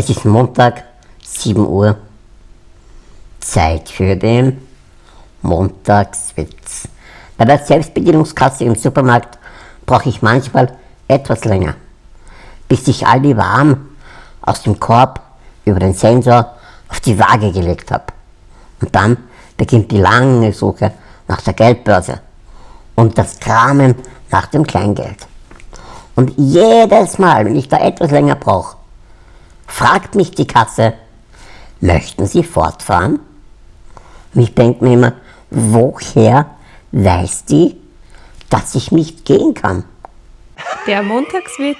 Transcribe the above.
Es ist Montag, 7 Uhr. Zeit für den Montagswitz. Bei der Selbstbedienungskasse im Supermarkt brauche ich manchmal etwas länger, bis ich all die Waren aus dem Korb über den Sensor auf die Waage gelegt habe. Und dann beginnt die lange Suche nach der Geldbörse und das Kramen nach dem Kleingeld. Und jedes Mal, wenn ich da etwas länger brauche, fragt mich die Kasse, möchten Sie fortfahren? Und ich denke mir immer, woher weiß die, dass ich nicht gehen kann? Der Montagswitz.